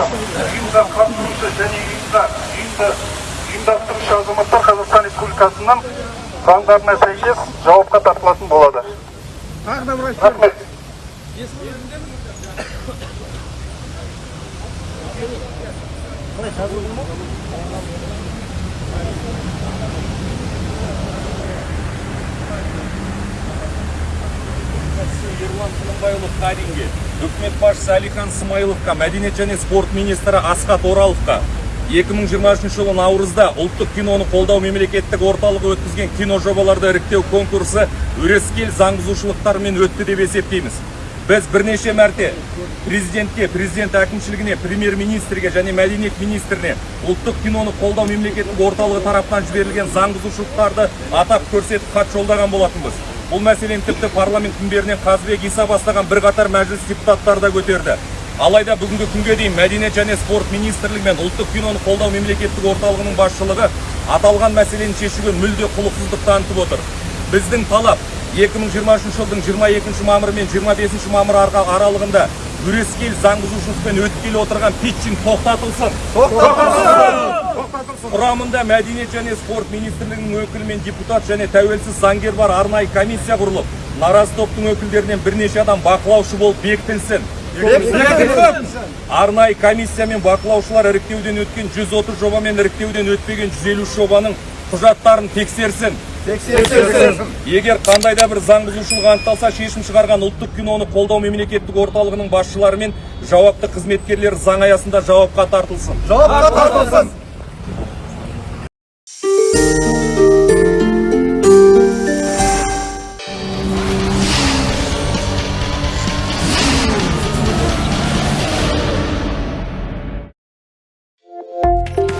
ұйымдар қатысушы және ұйымдар ұйымдастырушы азаматтар қазақстан республикасының заңдарына сәйкес жауапқа тартылатын болады рахмет. қалай жазылды ма ерлан тынымбайұлы қаринге үкімет басшысы әлихан смайыловқа мәдениет және спорт министрі асхат ораловқа. 2023 жылы наурызда ұлттық киноны қолдау мемлекеттік орталығы өткізген кино жобаларды іріктеу конкурсы өрескел заңбұзушылықтармен өтті деп есептейміз. Біз бірнеше мәрте президентке президент әкімшілігіне премьер министрге және мәдениет министріне ұлттық киноны қолдау мемлекеттік орталығы тарапынан жіберілген заңбұзушылықтарды атап көрсетіп хат жолдаған болатынбыз. Бұл мәселені тіпті парламент мінберінен қазыбек иса бастаған бірқатар мәжіліс депутаттары да көтерді. Алайда бүгінгі күнге дейін мәдениет және спорт министрлігі мен ұлттық киноны қолдау мемлекеттік орталығының басшылығы аталған мәселені шешуге мүлде құлықсыздық танытып отыр. Біздің талап 2023 жылдың 22 мамыры мен 25 мамыр аралығында өрескел заң бұзушылықпен өткелі отырған питчинг тоқтатылсын! Құрамында мәдениет және спорт министрлігінің өкілі мен депутат және тәуелсіз заңгер бар арнайы комиссия құрылып наразы топтың өкілдерінен бірнеше адам бақылаушы болып бекітілсін. Арнайы комиссия мен бақылаушылар іріктеуден өткен 130 жоба мен іріктеуден өтпеген 153 жобаның құжаттарын тексерсін. Егер қандай да бір заң бұзушылық анықталса шешім шығарған ұлттық киноны қолдау мемлекеттік орталығының басшылары мен жауапты қызметкерлер заң аясында жауапқа тартылсын. Жауапқа тартылсын.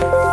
you